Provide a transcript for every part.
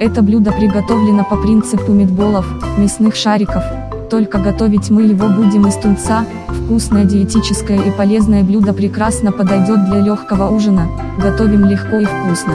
Это блюдо приготовлено по принципу мидболов, мясных шариков, только готовить мы его будем из тунца, вкусное диетическое и полезное блюдо прекрасно подойдет для легкого ужина, готовим легко и вкусно.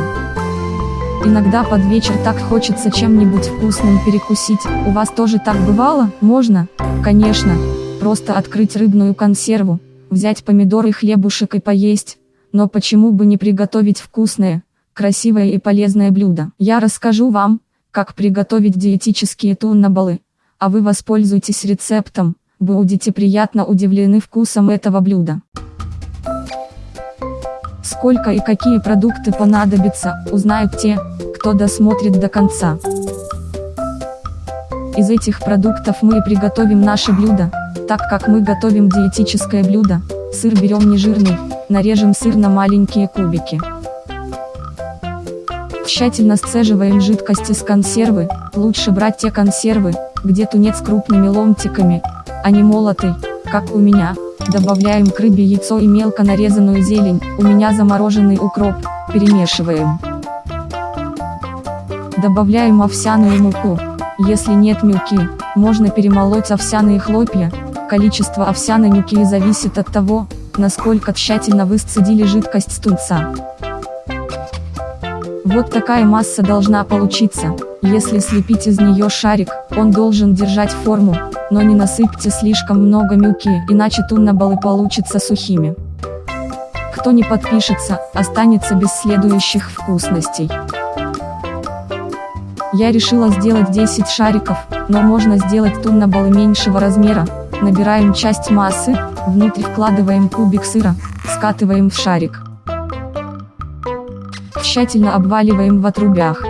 Иногда под вечер так хочется чем-нибудь вкусным перекусить, у вас тоже так бывало? Можно? Конечно. Просто открыть рыбную консерву, взять помидоры и хлебушек и поесть, но почему бы не приготовить вкусное, красивое и полезное блюдо? Я расскажу вам, как приготовить диетические туннабалы, а вы воспользуйтесь рецептом, будете приятно удивлены вкусом этого блюда. Сколько и какие продукты понадобятся, узнают те, кто досмотрит до конца. Из этих продуктов мы и приготовим наше блюдо, так как мы готовим диетическое блюдо, сыр берем нежирный, нарежем сыр на маленькие кубики. Тщательно сцеживаем жидкость из консервы, лучше брать те консервы, где тунец крупными ломтиками, а не молотый, как у меня. Добавляем к рыбе яйцо и мелко нарезанную зелень, у меня замороженный укроп, перемешиваем. Добавляем овсяную муку. Если нет муки, можно перемолоть овсяные хлопья. Количество овсяной муки зависит от того, насколько тщательно вы сцедили жидкость с тунца. Вот такая масса должна получиться. Если слепить из нее шарик, он должен держать форму, но не насыпьте слишком много муки, иначе туннабалы получатся сухими. Кто не подпишется, останется без следующих вкусностей. Я решила сделать 10 шариков, но можно сделать туннабалы меньшего размера. Набираем часть массы, внутрь вкладываем кубик сыра, скатываем в шарик. Тщательно обваливаем в отрубях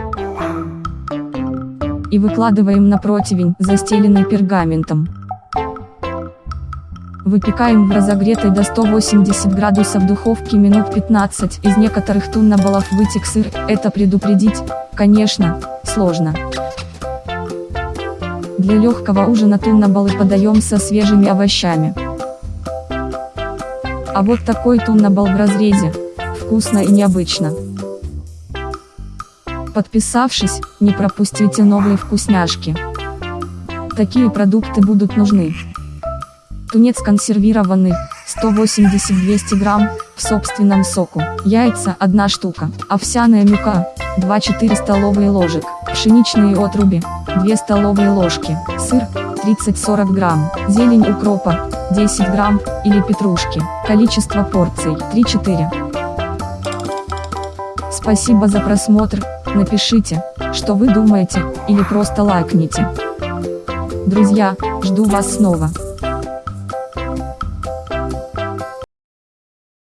и выкладываем на противень, застеленный пергаментом. Выпекаем в разогретой до 180 градусов духовке минут 15. Из некоторых туннабалов вытек сыр, это предупредить, конечно, сложно. Для легкого ужина туннабалы подаем со свежими овощами. А вот такой туннабал в разрезе. Вкусно и необычно. Подписавшись, не пропустите новые вкусняшки. Такие продукты будут нужны. Тунец консервированный, 180-200 грамм, в собственном соку. Яйца 1 штука. Овсяная мука, 2-4 столовые ложек. Пшеничные отруби, 2 столовые ложки. Сыр, 30-40 грамм. Зелень укропа, 10 грамм, или петрушки. Количество порций, 3-4. Спасибо за просмотр. Напишите, что вы думаете, или просто лайкните. Друзья, жду вас снова.